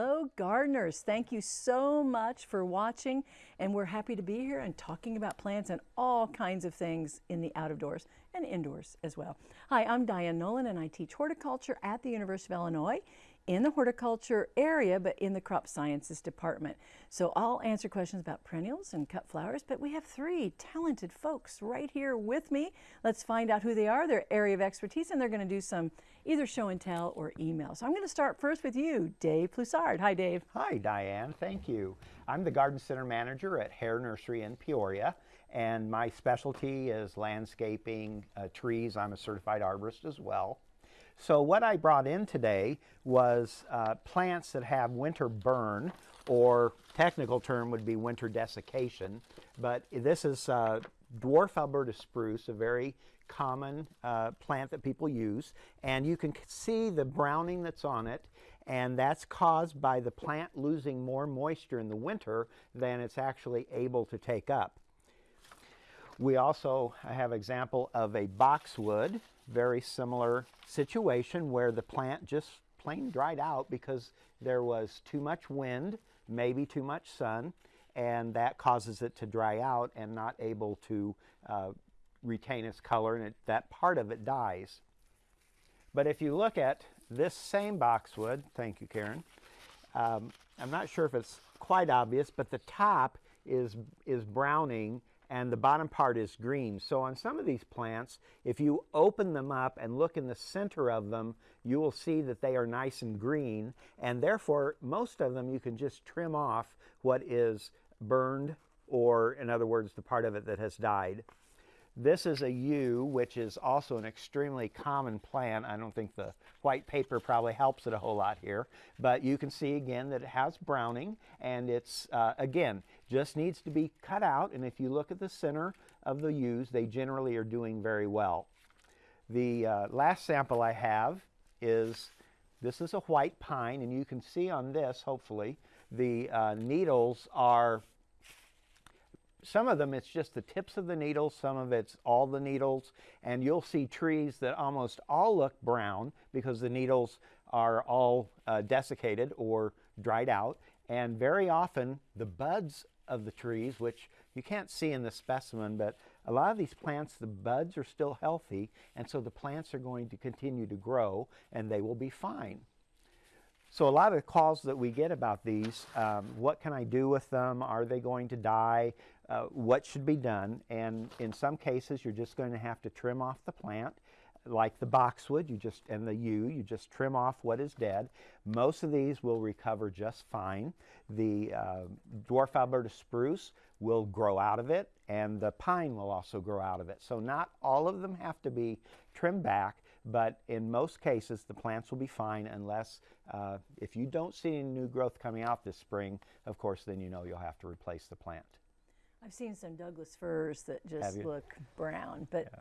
Hello gardeners, thank you so much for watching and we're happy to be here and talking about plants and all kinds of things in the out of doors and indoors as well. Hi, I'm Diane Nolan and I teach horticulture at the University of Illinois in the horticulture area, but in the crop sciences department. So I'll answer questions about perennials and cut flowers, but we have three talented folks right here with me. Let's find out who they are, their area of expertise, and they're going to do some either show and tell or email. So I'm going to start first with you, Dave Plussard. Hi, Dave. Hi, Diane. Thank you. I'm the Garden Center Manager at Hoerr Nursery in Peoria, and my specialty is landscaping, uh, trees. I'm a certified arborist as well. So what I brought in today was uh, plants that have winter burn, or technical term would be winter desiccation. But this is uh, dwarf Alberta spruce, a very common uh, plant that people use. And you can see the browning that's on it. And that's caused by the plant losing more moisture in the winter than it's actually able to take up. We also have example of a boxwood, very similar situation where the plant just plain dried out because there was too much wind, maybe too much sun, and that causes it to dry out and not able to uh, retain its color and it, that part of it dies. But if you look at this same boxwood, thank you Karen, um, I'm not sure if it's quite obvious, but the top is, is browning and the bottom part is green. So on some of these plants, if you open them up and look in the center of them, you will see that they are nice and green, and therefore most of them you can just trim off what is burned or in other words, the part of it that has died. This is a yew, which is also an extremely common plant. I don't think the white paper probably helps it a whole lot here, but you can see again that it has browning and it's, uh, again, just needs to be cut out. And if you look at the center of the yews, they generally are doing very well. The uh, last sample I have is, this is a white pine, and you can see on this, hopefully, the uh, needles are some of them it's just the tips of the needles, some of it's all the needles, and you'll see trees that almost all look brown because the needles are all uh, desiccated or dried out. And very often the buds of the trees, which you can't see in the specimen, but a lot of these plants, the buds are still healthy, and so the plants are going to continue to grow and they will be fine. So a lot of the calls that we get about these, um, what can I do with them? Are they going to die? Uh, what should be done? And in some cases, you're just going to have to trim off the plant. Like the boxwood, you just and the yew, you just trim off what is dead. Most of these will recover just fine. The uh, dwarf Alberta spruce will grow out of it, and the pine will also grow out of it. So not all of them have to be trimmed back, but in most cases the plants will be fine unless uh, if you don't see any new growth coming out this spring, of course then you know you'll have to replace the plant. I've seen some Douglas firs that just look brown, but yeah.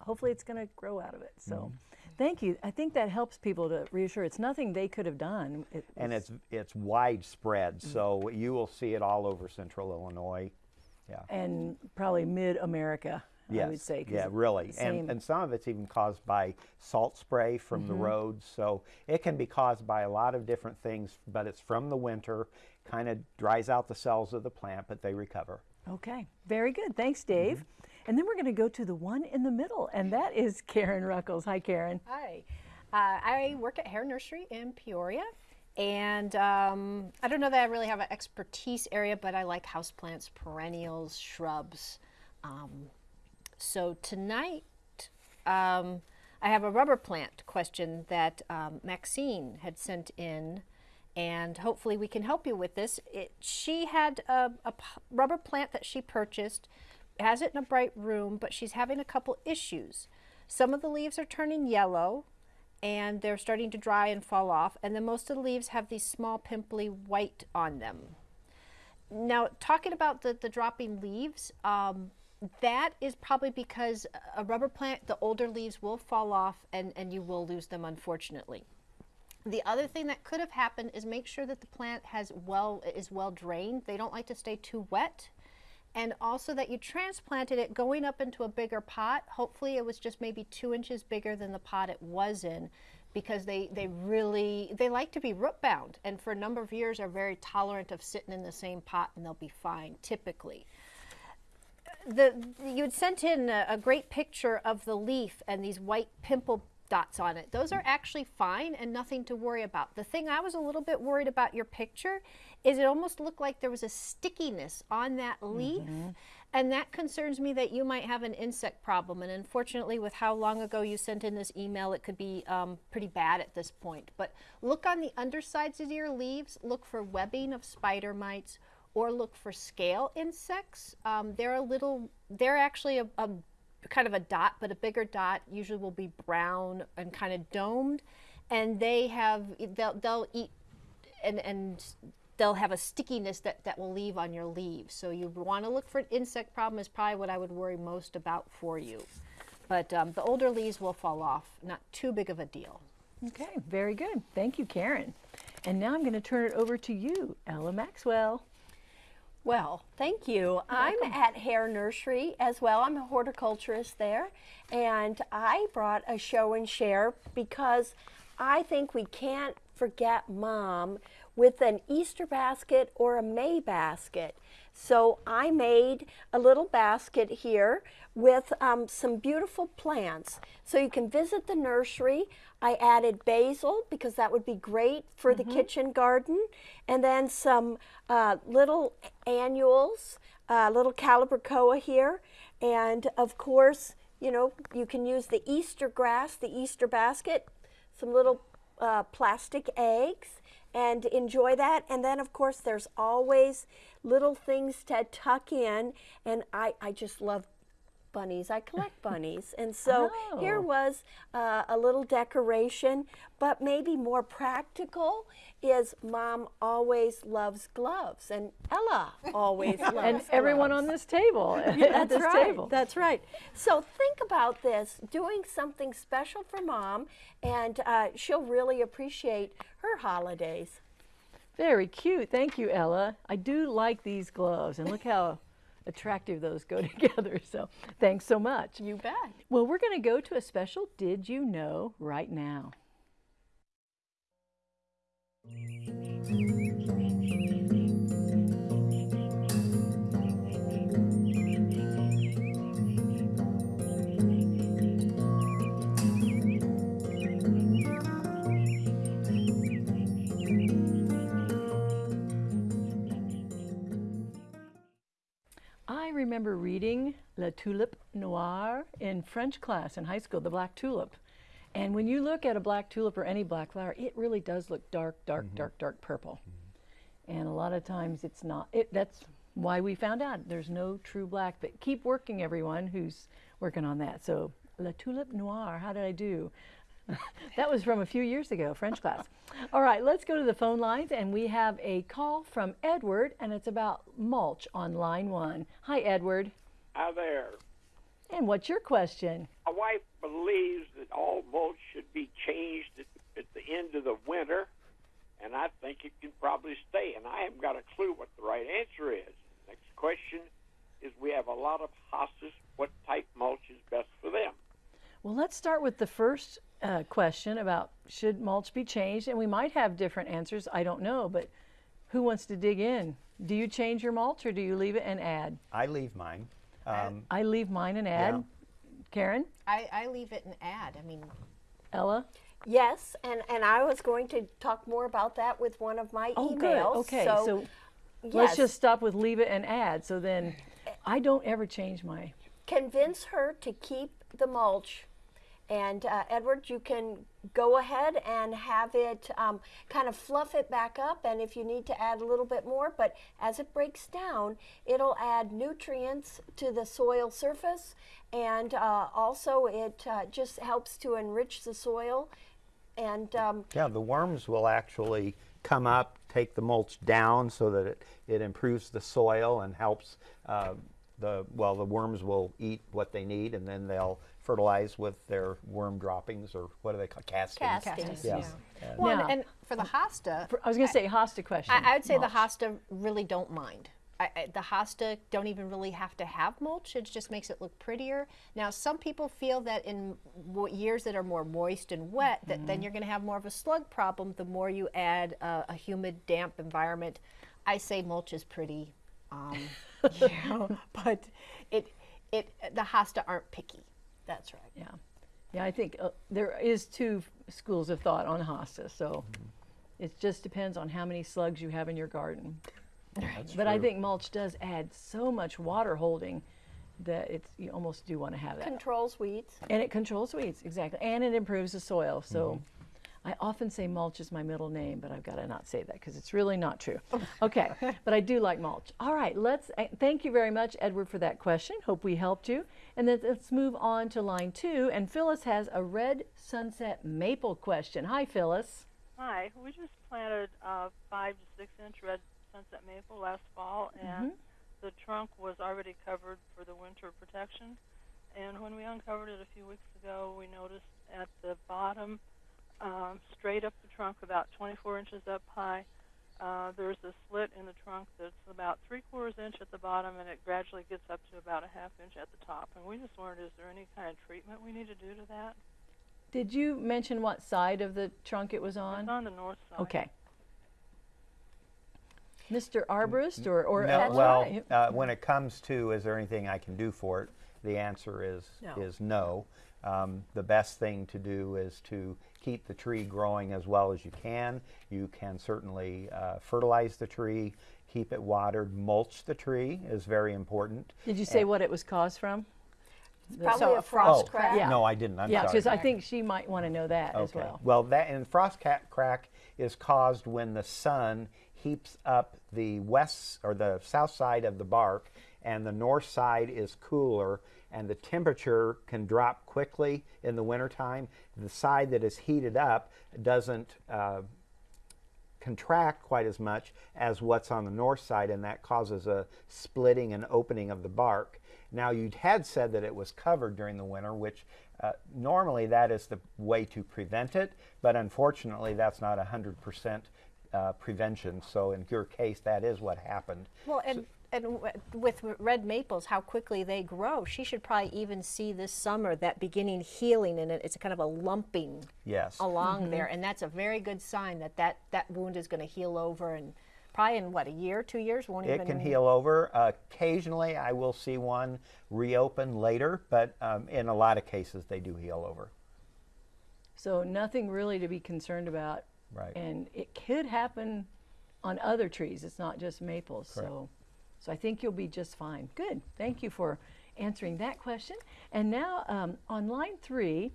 Hopefully it's going to grow out of it. So mm -hmm. thank you. I think that helps people to reassure it's nothing they could have done. It and it's it's widespread, mm -hmm. so you will see it all over central Illinois. Yeah. And probably mid-America. Yes. I would say. Yeah, really. And, and some of it's even caused by salt spray from mm -hmm. the mm-hmm. roads. So it can be caused by a lot of different things, but it's from the winter, kind of dries out the cells of the plant, but they recover. Okay, very good. Thanks, Dave. Mm -hmm. And then we're going to go to the one in the middle, and that is Karen Ruckles. Hi, Karen. Hi. Uh, I work at Hoerr Nursery in Peoria. And um, I don't know that I really have an expertise area, but I like houseplants, perennials, shrubs. Um, so tonight, um, I have a rubber plant question that um, Maxine had sent in and hopefully we can help you with this. It, she had a, a rubber plant that she purchased, has it in a bright room, but she's having a couple issues. Some of the leaves are turning yellow and they're starting to dry and fall off, and then most of the leaves have these small pimply white on them. Now, talking about the, the dropping leaves, um, that is probably because a rubber plant, the older leaves will fall off and, and you will lose them, unfortunately. The other thing that could have happened is make sure that the plant has well is well drained. They don't like to stay too wet. And also that you transplanted it going up into a bigger pot. Hopefully it was just maybe two inches bigger than the pot it was in because they, they really they like to be root bound and for a number of years are very tolerant of sitting in the same pot and they'll be fine typically the you'd sent in a, a great picture of the leaf and these white pimple dots on it. Those are actually fine and nothing to worry about. The thing I was a little bit worried about your picture is it almost looked like there was a stickiness on that leaf. And that concerns me that you might have an insect problem. And unfortunately, with how long ago you sent in this email, it could be um, pretty bad at this point. But look on the undersides of your leaves, look for webbing of spider mites or look for scale insects. Um, they're a little, they're actually a, a kind of a dot, but a bigger dot usually will be brown and kind of domed. And they have, they'll, they'll eat and, and they'll have a stickiness that, that will leave on your leaves. So you want to look for an insect problem is probably what I would worry most about for you. But um, the older leaves will fall off, not too big of a deal. Okay, very good. Thank you, Karen. And now I'm going to turn it over to you, Ella Maxwell. Well, thank you. I'm at Hoerr Nursery as well. I'm a horticulturist there, and I brought a show and share because I think we can't forget mom with an Easter basket or a May basket. So I made a little basket here with um, some beautiful plants. So you can visit the nursery. I added basil because that would be great for the kitchen garden. And then some uh, little annuals, uh, little calibrachoa here. And of course, you know, you can use the Easter grass, the Easter basket, some little uh, plastic eggs and enjoy that. And then, of course, there's always little things to tuck in. And I, I just love bunnies. I collect bunnies. And so here Oh. was uh, a little decoration, but maybe more practical is mom always loves gloves and Ella always loves And everyone gloves. on this table, at That's this right. table. That's right. So think about this doing something special for mom, and uh, she'll really appreciate her holidays. Very cute. Thank you, Ella. I do like these gloves, and look how attractive those go together. So thanks so much. You bet. Well, we're going to go to a special Did You Know right now. I remember reading La Tulipe Noire in French class in high school, the black tulip. And when you look at a black tulip or any black flower, it really does look dark, dark, mm-hmm. dark, dark purple. Mm-hmm. And a lot of times it's not. It, that's why we found out there's no true black. But keep working, everyone who's working on that. So La Tulipe Noire, how did I do? that was from a few years ago, French class. All right, let's go to the phone lines, and we have a call from Edward, and it's about mulch on line one. Hi, Edward. Hi there. And what's your question? My wife believes that all mulch should be changed at, at the end of the winter, and I think it can probably stay. And I haven't got a clue what the right answer is. Next question is: We have a lot of hostas. What type mulch is best for them? Well, let's start with the first uh, question about should mulch be changed, and we might have different answers. I don't know, but who wants to dig in? Do you change your mulch or do you leave it and add? I leave mine. Um, I leave mine and add. Yeah. Karen, I, I leave it and add. I mean, Ella. Yes, and, and I was going to talk more about that with one of my Oh, emails. good. Okay, So, so let's just stop with leave it and add. So then, I don't ever change my. convince her to keep the mulch. And uh, Edward, you can go ahead and have it um, kind of fluff it back up. And if you need to add a little bit more, but as it breaks down, it'll add nutrients to the soil surface. And uh, also, it uh, just helps to enrich the soil. And um, yeah, the worms will actually come up, take the mulch down so that it, it improves the soil and helps uh, the, well, the worms will eat what they need and then they'll fertilize with their worm droppings or what do they call castings? Castings, Yes. yeah. And- well, Now- and for the hosta, I was going to say hosta question. I, I would say mulch. the hosta really don't mind. I, I, the hosta don't even really have to have mulch. It just makes it look prettier. Now, some people feel that in years that are more moist and wet, that then you're going to have more of a slug problem. The more you add uh, a humid, damp environment, I say mulch is pretty, um, you know, but it it the hosta aren't picky. That's right. Yeah, yeah. I think uh, there is two f- schools of thought on hosta. So it just depends on how many slugs you have in your garden. but I think mulch does add so much water holding that it's you almost do want to have it. Controls weeds. And it controls weeds, exactly. And it improves the soil. So I often say mulch is my middle name, but I've got to not say that because it's really not true. Okay, but I do like mulch. All right, let's uh, thank you very much, Edward, for that question. Hope we helped you. And then let's move on to line two. And Phyllis has a red sunset maple question. Hi, Phyllis. Hi, we just planted uh, five to six inch red sunset maple last fall, and the trunk was already covered for the winter protection. And when we uncovered it a few weeks ago, we noticed at the bottom, um, straight up the trunk, about 24 inches up high, uh, there's a slit in the trunk that's about three quarters inch at the bottom, and it gradually gets up to about a half inch at the top. And we just wondered, is there any kind of treatment we need to do to that? Did you mention what side of the trunk it was on? It's on the north side. Okay. Mr. Arborist or, or No, that's well, right. uh, when it comes to is there anything I can do for it, the answer is No. is no. Um, the best thing to do is to keep the tree growing as well as you can. You can certainly uh, fertilize the tree, keep it watered, mulch the tree is very important. Did you say what it was caused from? Probably So a a frost oh, crack. Yeah. no, I didn't. I'm yeah, because I think she might want to know that as well. Well, that and frost ca- crack is caused when the sun heaps up the west or the south side of the bark, and the north side is cooler, and the temperature can drop quickly in the wintertime. The side that is heated up doesn't. Uh, contract quite as much as what's on the north side, and that causes a splitting and opening of the bark. Now, you had said that it was covered during the winter, which uh, normally that is the way to prevent it, but unfortunately, that's not 100% uh, prevention. So, in your case, that is what happened. Well, and and w- with red maples, how quickly they grow, she should probably even see this summer that beginning healing, and it, it's kind of a lumping Yes. along there, and that's a very good sign that that, that wound is going to heal over, and probably in what a year, two years, won't It even can heal over. occasionally, I will see one reopen later, but um, in a lot of cases, they do heal over. So nothing really to be concerned about. Right. And it could happen on other trees. It's not just maples. So, so I think you'll be just fine. Good. Thank you for answering that question. And now um, on line three,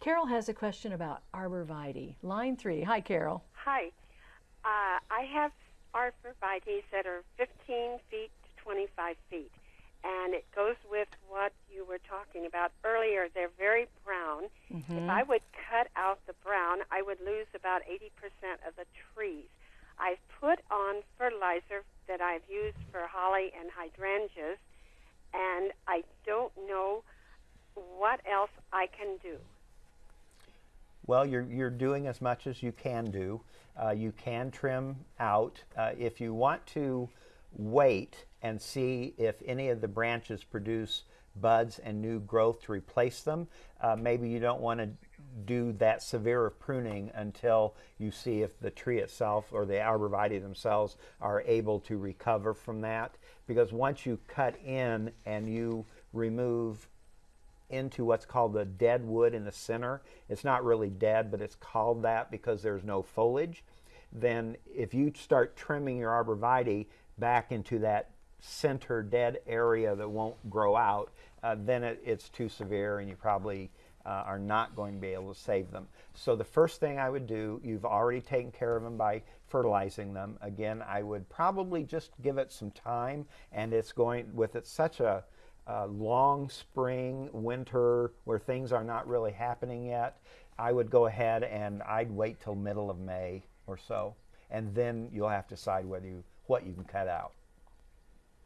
Carol has a question about arborvitae. Line three. Hi, Carol. Hi. Uh, I have arborvitae that are 15 feet to 25 feet, and it goes with what you were talking about earlier. They're very brown. If I would cut out the brown, I would lose about 80% of the trees. I've put on fertilizer that I've used for holly and hydrangeas, and I don't know what else I can do. Well, you're, you're doing as much as you can do. Uh, you can trim out. Uh, if you want to wait and see if any of the branches produce buds and new growth to replace them, uh, maybe you don't want to do that severe of pruning until you see if the tree itself or the arborvitae themselves are able to recover from that. Because once you cut in and you remove into what's called the dead wood in the center. It's not really dead, but it's called that because there's no foliage. Then, if you start trimming your arborvitae back into that center dead area that won't grow out, uh, then it, it's too severe and you probably uh, are not going to be able to save them. So, the first thing I would do, you've already taken care of them by fertilizing them. Again, I would probably just give it some time, and it's going with it such a uh, long spring, winter, where things are not really happening yet, I would go ahead and I'd wait till middle of May or so, and then you'll have to decide whether you what you can cut out.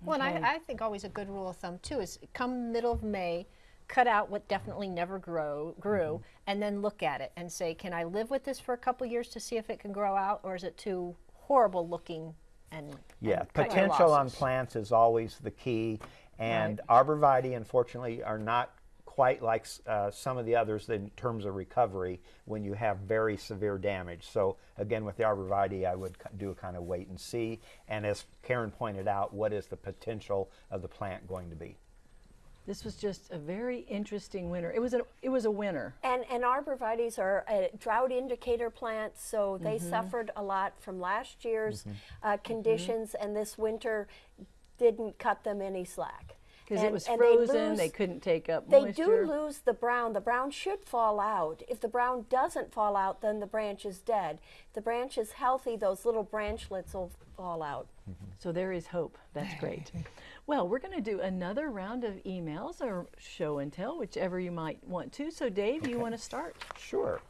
Well, and I, I think always a good rule of thumb too is come middle of May, cut out what definitely never grow grew, and then look at it and say, can I live with this for a couple years to see if it can grow out, or is it too horrible looking and Yeah, and potential on plants is always the key, and arborvitae, unfortunately, are not quite like uh, some of the others in terms of recovery when you have very severe damage. So again, with the arborvitae, I would do a kind of wait and see. And as Karen pointed out, what is the potential of the plant going to be? This was just a very interesting winter. It was a it was a winter. And, and arborvitaes are a drought indicator plants, so they mm-hmm. suffered a lot from last year's mm-hmm. uh, mm-hmm. conditions, and this winter didn't cut them any slack. Because it was and they frozen, they couldn't take up They moisture. do lose the brown. The brown should fall out. If the brown doesn't fall out, then the branch is dead. If the branch is healthy, those little branchlets will fall out. So there is hope. That's great. Well, we're going to do another round of emails or show and tell, whichever you might want to. So, Dave, you want to start? Sure.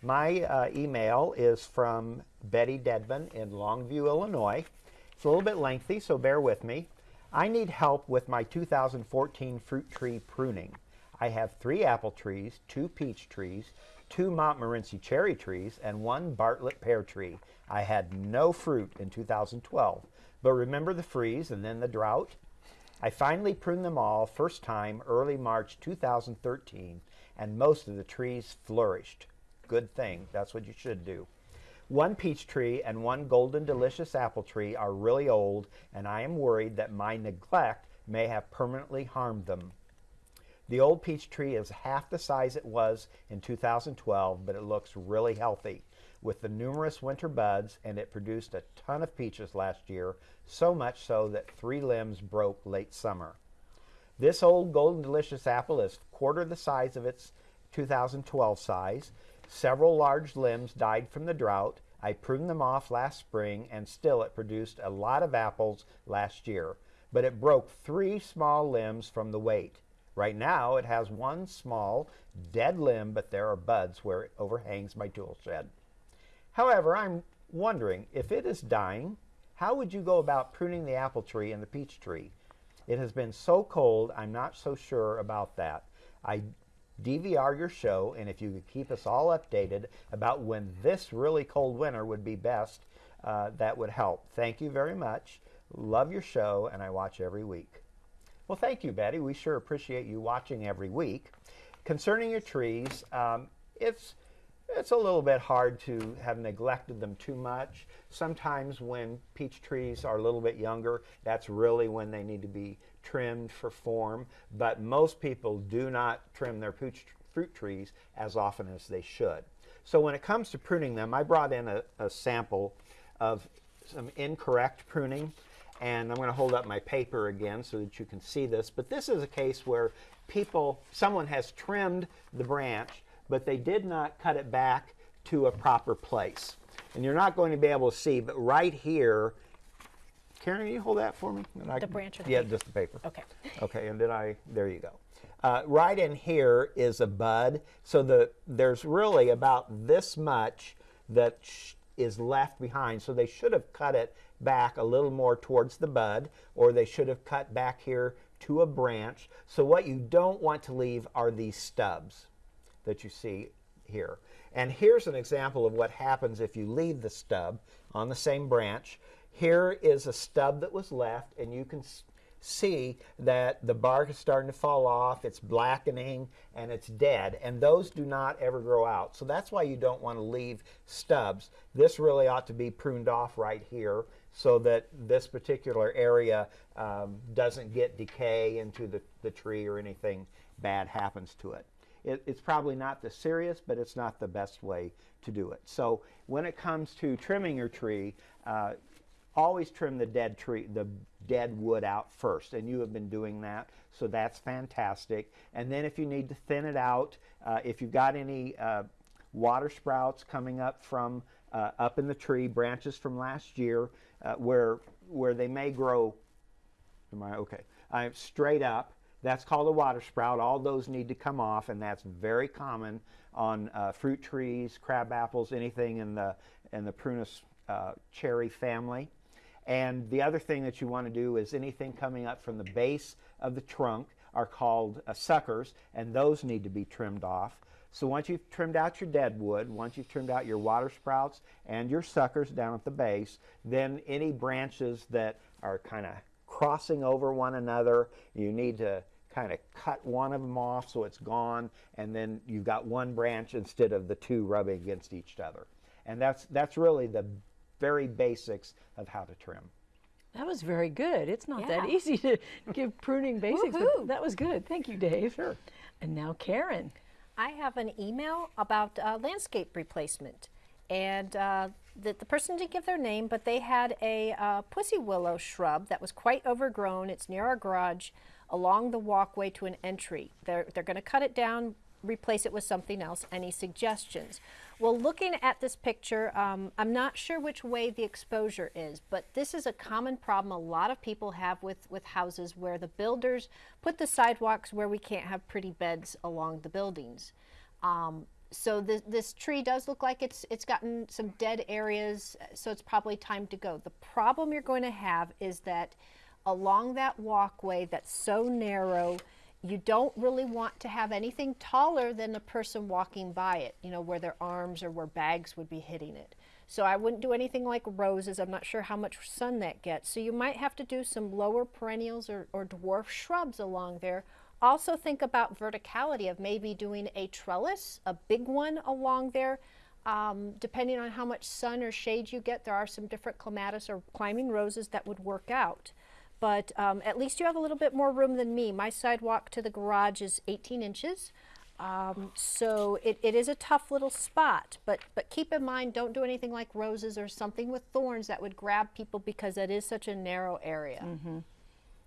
My uh, email is from Betty Dedman in Longview, Illinois. It's a little bit lengthy, so bear with me. I need help with my 2014 fruit tree pruning. I have three apple trees, two peach trees, two Montmorency cherry trees, and one Bartlett pear tree. I had no fruit in 2012, but remember the freeze and then the drought? I finally pruned them all first time early March 2013, and most of the trees flourished. Good thing, that's what you should do. One peach tree and one golden delicious apple tree are really old, and I am worried that my neglect may have permanently harmed them. The old peach tree is half the size it was in 2012, but it looks really healthy with the numerous winter buds, and it produced a ton of peaches last year, so much so that three limbs broke late summer. This old Golden Delicious apple is quarter the size of its 2012 size. Several large limbs died from the drought. I pruned them off last spring, and still it produced a lot of apples last year. But it broke three small limbs from the weight. Right now, it has one small, dead limb, but there are buds where it overhangs my tool shed. However, I'm wondering if it is dying, how would you go about pruning the apple tree and the peach tree? It has been so cold, I'm not so sure about that. I DVR your show, and if you could keep us all updated about when this really cold winter would be best, uh, that would help. Thank you very much. Love your show, and I watch every week. Well, thank you, Betty. We sure appreciate you watching every week. Concerning your trees, um, it's it's a little bit hard to have neglected them too much. Sometimes when peach trees are a little bit younger, that's really when they need to be trimmed for form. But most people do not trim their peach fruit trees as often as they should. So when it comes to pruning them, I brought in a, a sample of some incorrect pruning. And I'm going to hold up my paper again so that you can see this. But this is a case where people, someone has trimmed the branch, but they did not cut it back to a proper place. And you're not going to be able to see, but right here, Karen, can you hold that for me? And The can- branch or Yeah, paper? just the paper. Okay. Okay, and then I, there you go. Uh, right in here is a bud. So the there's really about this much that sh- is left behind. So they should have cut it back a little more towards the bud, or they should have cut back here to a branch. So what you don't want to leave are these stubs that you see here. And here's an example of what happens if you leave the stub on the same branch. Here is a stub that was left, and you can see that the bark is starting to fall off, it's blackening, and it's dead. And those do not ever grow out. So that's why you don't want to leave stubs. This really ought to be pruned off right here so that this particular area um, doesn't get decay into the, the tree or anything bad happens to it it, it's probably not the serious, but it's not the best way to do it. So when it comes to trimming your tree, uh, always trim the dead tree, the dead wood out first, and you have been doing that, so that's fantastic. And then if you need to thin it out, uh, if you've got any uh, water sprouts coming up from uh, up in the tree, branches from last year, uh, where where they may grow Am I okay? I'm straight up. That's called a water sprout. All those need to come off, and that's very common on uh, fruit trees, crab apples, anything in the in the prunus uh, cherry family. And the other thing that you want to do is anything coming up from the base of the trunk are called uh, suckers, and those need to be trimmed off. So once you've trimmed out your dead wood, once you've trimmed out your water sprouts and your suckers down at the base, then any branches that are kind of crossing over one another, you need to kind of cut one of them off so it's gone, and then you've got one branch instead of the two rubbing against each other. And that's that's really the very basics of how to trim. That was very good. It's not that easy to give pruning basics, but that was good. Thank you, Dave. Sure. And now Karen. I have an email about uh, landscape replacement. And uh, the, the person didn't give their name, but they had a uh, pussy willow shrub that was quite overgrown. It's near our garage along the walkway to an entry. They're, they're going to cut it down, replace it with something else. Any suggestions? Well, looking at this picture, um, I'm not sure which way the exposure is, but this is a common problem a lot of people have with, with houses where the builders put the sidewalks where we can't have pretty beds along the buildings. Um, so this, this tree does look like it's it's gotten some dead areas, so it's probably time to go. The problem you're going to have is that along that walkway that's so narrow, you don't really want to have anything taller than the person walking by it, you know, where their arms or where bags would be hitting it. So I wouldn't do anything like roses. I'm not sure how much sun that gets. So you might have to do some lower perennials or, or dwarf shrubs along there. Also think about verticality of maybe doing a trellis, a big one along there. Um, depending on how much sun or shade you get, there are some different clematis or climbing roses that would work out. But um, at least you have a little bit more room than me. My sidewalk to the garage is 18 inches. Um, so it, it is a tough little spot, but, but keep in mind, don't do anything like roses or something with thorns that would grab people because that is such a narrow area.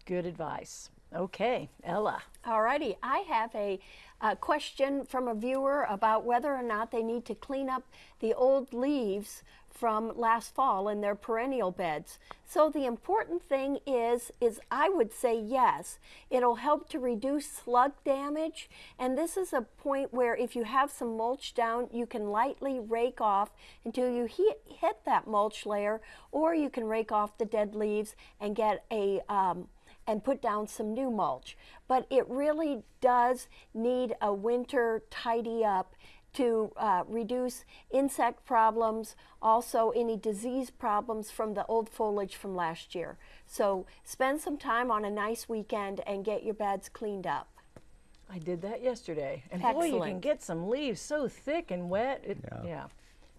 Good advice. Okay, Ella. Alrighty, I have a, uh question from a viewer about whether or not they need to clean up the old leaves from last fall in their perennial beds. So the important thing is, is I would say yes. It'll help to reduce slug damage, and this is a point where if you have some mulch down, you can lightly rake off until you hit, hit that mulch layer, or you can rake off the dead leaves and get a um, and put down some new mulch. But it really does need a winter tidy up to uh, reduce insect problems, also any disease problems from the old foliage from last year. So spend some time on a nice weekend and get your beds cleaned up. I did that yesterday. And boy, you can get some leaves so thick and wet. It, yeah.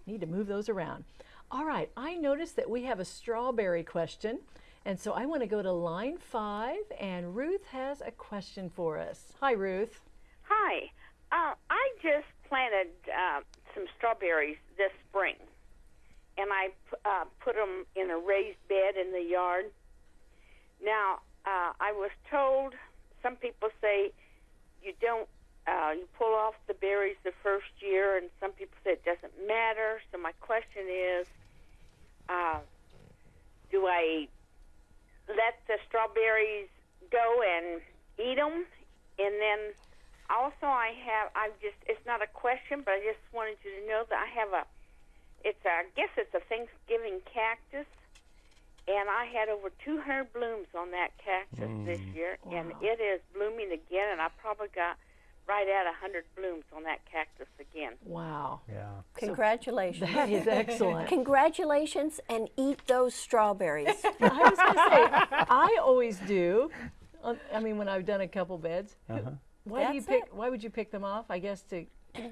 Need to move those around. All right, I noticed that we have a strawberry question. And so I want to go to line five, and Ruth has a question for us. Hi, Ruth. Hi. Uh, I just planted uh, some strawberries this spring, and I uh, put them in a raised bed in the yard. Now, uh, I was told some people say you don't uh, you pull off the berries the first year, and some people say it doesn't matter. So my question is, uh, do I let the strawberries go and eat them, and then also I have I just it's not a question, but I just wanted you to know that I have a it's a, I guess it's a Thanksgiving cactus, and I had over 200 blooms on that cactus this year, and it is blooming again, and I probably got right at 100 blooms on that cactus again. Wow. Yeah. Congratulations. That is excellent. Congratulations and eat those strawberries. I was going to say, I always do. uh, I mean, when I've done a couple beds. Why do you pick? it. Why would you pick them off? I guess to.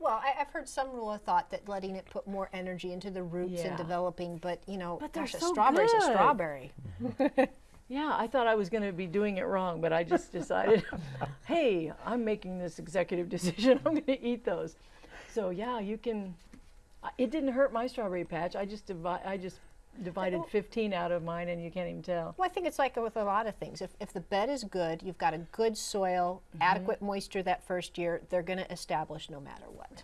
Well, I, I've heard some rule of thought that letting it put more energy into the roots Yeah. and developing, but you know, But gosh, a so strawberry's a strawberry. Yeah, I thought I was going to be doing it wrong, but I just decided, hey, I'm making this executive decision. I'm going to eat those. So yeah, you can. It didn't hurt my strawberry patch. I just divi- I just divided 15 out of mine, and you can't even tell. Well, I think it's like with a lot of things. If, if the bed is good, you've got a good soil, mm-hmm. adequate moisture that first year, they're going to establish no matter what.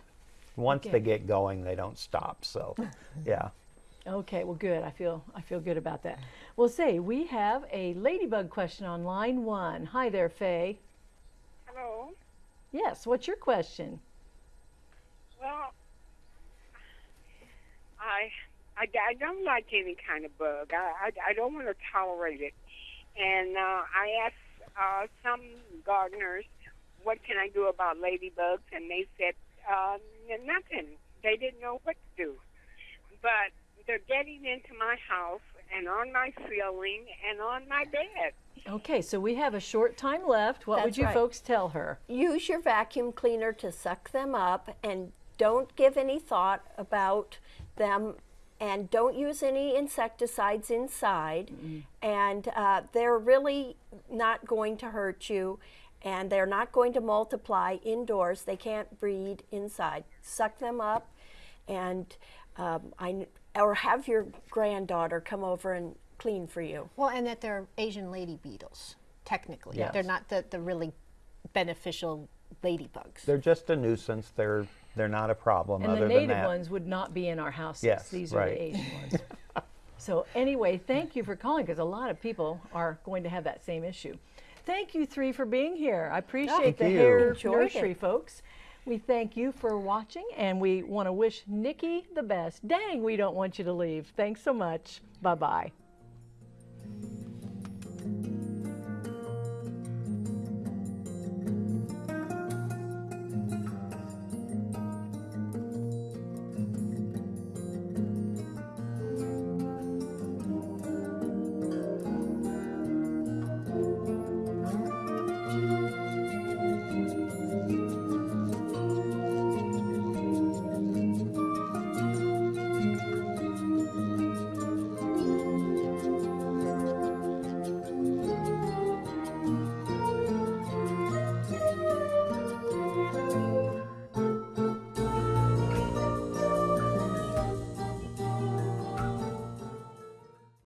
Once Okay. they get going, they don't stop. So, yeah. Okay, well, good. I feel I feel good about that. Well, say we have a ladybug question on line one. Hi there, Faye. Hello. Yes, what's your question? Well, I, I, I don't like any kind of bug. I, I, I don't want to tolerate it. And uh, I asked uh, some gardeners, what can I do about ladybugs? And they said uh, nothing. They didn't know what to do. But they're getting into my house and on my ceiling and on my bed. Okay, so we have a short time left. What would you right. folks tell her? use your vacuum cleaner to suck them up and don't give any thought about them and don't use any insecticides inside and uh, they're really not going to hurt you and they're not going to multiply indoors they can't breed inside suck them up and um, I, or have your granddaughter come over and clean for you Well, and that they're Asian lady beetles, technically. Yes. They're not the, the really beneficial ladybugs. They're just a nuisance. They're they're not a problem. And other the than native that. ones would not be in our houses. Yes, These are the Asian ones. so anyway, thank you for calling because a lot of people are going to have that same issue. Thank you three for being here. I appreciate Thank the you. Hoerr Enjoyed nursery it. folks. We thank you for watching and we want to wish Nikki the best. Dang, we don't want you to leave. Thanks so much. Bye-bye.